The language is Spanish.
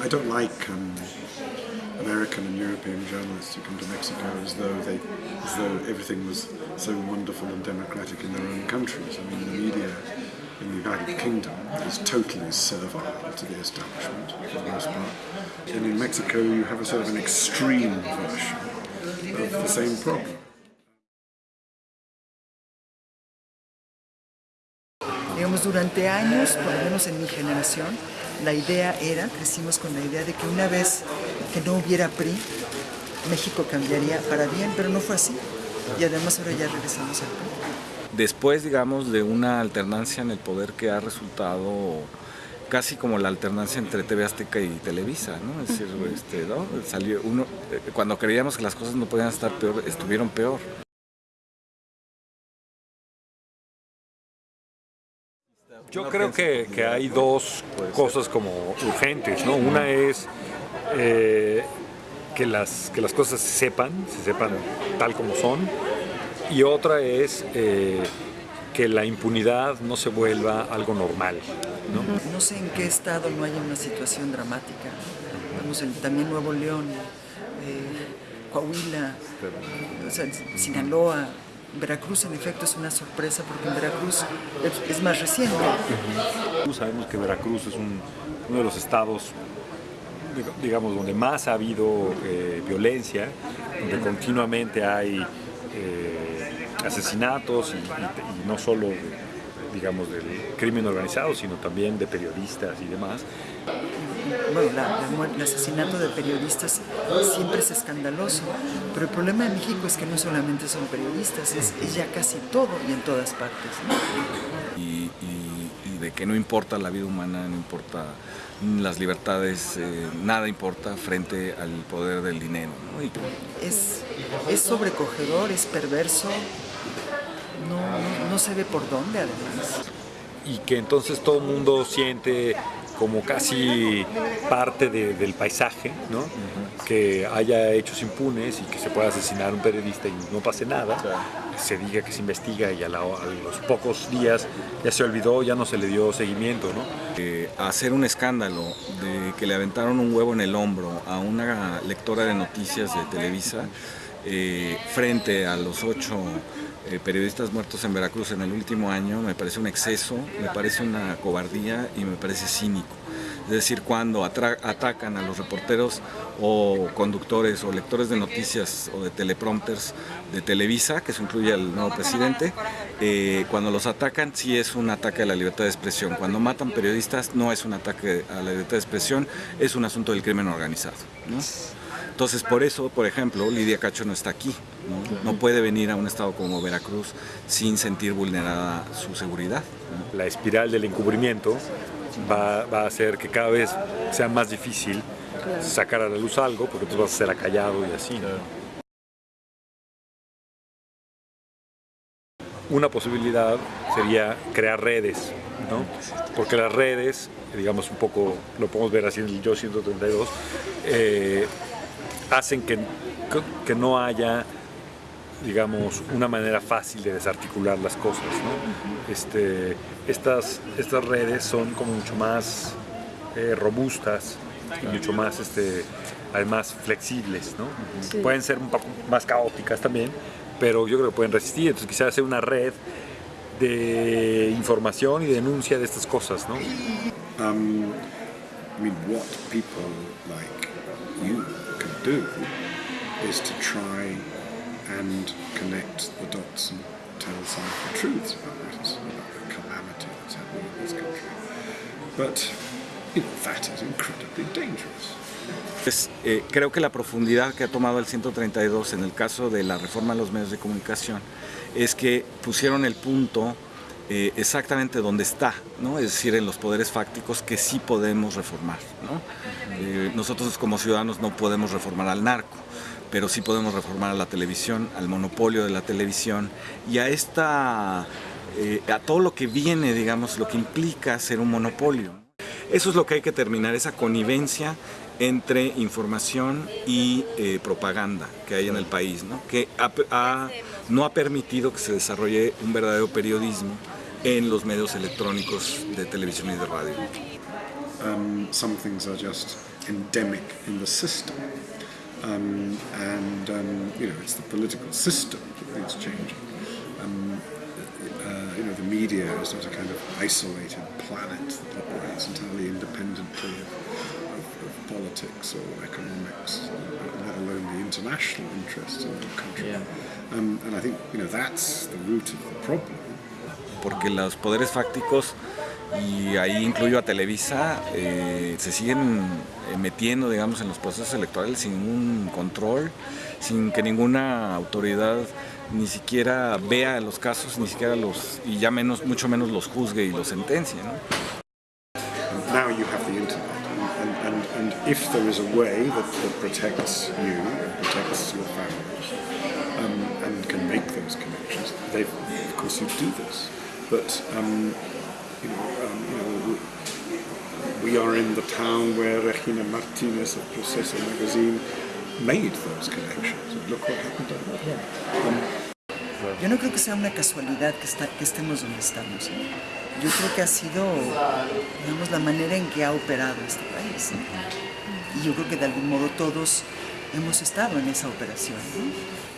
I don't like um, American and European journalists who come to Mexico as though they, as though everything was so wonderful and democratic in their own countries. I mean, the media in the United Kingdom is totally servile to the establishment for the most part. And in Mexico, you have a sort of an extreme version of the same problem. Digamos, durante años, por lo menos en mi generación, la idea era, crecimos con la idea de que una vez que no hubiera PRI, México cambiaría para bien, pero no fue así. Y además ahora ya regresamos al PRI. Después, digamos, de una alternancia en el poder que ha resultado casi como la alternancia entre TV Azteca y Televisa, ¿no? Es decir, este, ¿no? Salió uno, eh, cuando creíamos que las cosas no podían estar peor, estuvieron peor. Yo creo que, que hay dos cosas como urgentes, ¿no? Una es eh, que, las, que las cosas se sepan, se sepan tal como son, y otra es eh, que la impunidad no se vuelva algo normal. ¿no? No sé en qué estado no haya una situación dramática. Vamos, en, también Nuevo León, eh, Coahuila, o sea, Sinaloa, Veracruz en efecto es una sorpresa porque en Veracruz es, más reciente. Sabemos que Veracruz es un, uno de los estados digamos, donde más ha habido eh, violencia, donde continuamente hay eh, asesinatos y, no solo, digamos, del crimen organizado, sino también de periodistas y demás. Bueno, la, la, el asesinato de periodistas siempre es escandaloso, pero el problema de México es que no solamente son periodistas, es, es ya casi todo y en todas partes. ¿no? Y, y, y, de que no importa la vida humana, no importa las libertades, eh, nada importa frente al poder del dinero. ¿no? Y... Es, es sobrecogedor, es perverso, no, no, no se ve por dónde además. Y que entonces todo el mundo siente como casi parte de, del paisaje, ¿no? Uh -huh. que haya hechos impunes y que se pueda asesinar a un periodista y no pase nada, claro. se diga que se investiga y a, la, a, los pocos días ya se olvidó, ya no se le dio seguimiento. ¿no? Eh, hacer un escándalo de que le aventaron un huevo en el hombro a una lectora de noticias de Televisa eh, frente a los ocho eh, periodistas muertos en Veracruz en el último año me parece un exceso, me parece una cobardía y me parece cínico. Es decir, cuando atacan a los reporteros o conductores o lectores de noticias o de teleprompters de Televisa, que se incluye al nuevo presidente, eh, cuando los atacan sí es un ataque a la libertad de expresión. Cuando matan periodistas no es un ataque a la libertad de expresión, es un asunto del crimen organizado. ¿no? Entonces, por eso, por ejemplo, Lidia Cacho no está aquí. ¿no? no puede venir a un estado como Veracruz sin sentir vulnerada su seguridad. ¿no? La espiral del encubrimiento va, va, a hacer que cada vez sea más difícil claro. sacar a la luz algo, porque tú vas a ser acallado y así. ¿no? Una posibilidad sería crear redes, ¿no? porque las redes, digamos un poco, lo podemos ver así en el Yo 132, eh, hacen que, que no haya digamos, una manera fácil de desarticular las cosas. ¿no? Este, estas, estas redes son como mucho más eh, robustas y mucho más, este, además, flexibles. ¿no? Sí. Pueden ser un poco más caóticas también, pero yo creo que pueden resistir. Entonces quizás hacer una red de información y denuncia de estas cosas. ¿no? Um, I mean, what people like you can do is to try and connect the dots and tell some of the truths about matters, about the calamity that's happening in this country. But, you know, that is incredibly dangerous. Pues, eh, creo que la profundidad que ha tomado el 132 en el caso de la reforma a los medios de comunicación es que pusieron el punto eh, exactamente donde está, ¿no? es decir, en los poderes fácticos que sí podemos reformar. ¿no? Eh, nosotros como ciudadanos no podemos reformar al narco, pero sí podemos reformar a la televisión, al monopolio de la televisión y a esta eh, a todo lo que viene, digamos, lo que implica ser un monopolio. Eso es lo que hay que terminar, esa connivencia entre información y eh, propaganda que hay en el país, ¿no? que ha, ha, no ha permitido que se desarrolle un verdadero periodismo en los medios electrónicos de televisión y de radio. Um, some things are just endemic in the system. Um, and um, you know, it's the political system that needs changing. Um, uh, you know, the media is not a kind of isolated planet that operates entirely independently of, of, of politics or economics, let alone the international interests of the country. Um, and I think you know that's the root of the problem. Porque los poderes fácticos, y ahí incluyo a Televisa, eh, se siguen eh, metiendo, digamos, en los procesos electorales sin ningún control, sin que ninguna autoridad ni siquiera vea los casos, ni siquiera los, y ya menos, mucho menos los juzgue y los sentencie, ¿no? now you have the internet, and, and, and if there is a way that, that protects you and protects your families um, and can make those connections, of course you do this. But um, you know, um, you know, we are in the town where Regina Martinez of Proceso magazine made those connections. And look what happened to her. Yo no creo que sea una casualidad que, está, que estemos donde estamos. ¿eh? Yo creo que ha sido, digamos, la manera en que ha operado este país. ¿eh? Y yo creo que de algún modo todos hemos estado en esa operación. ¿no?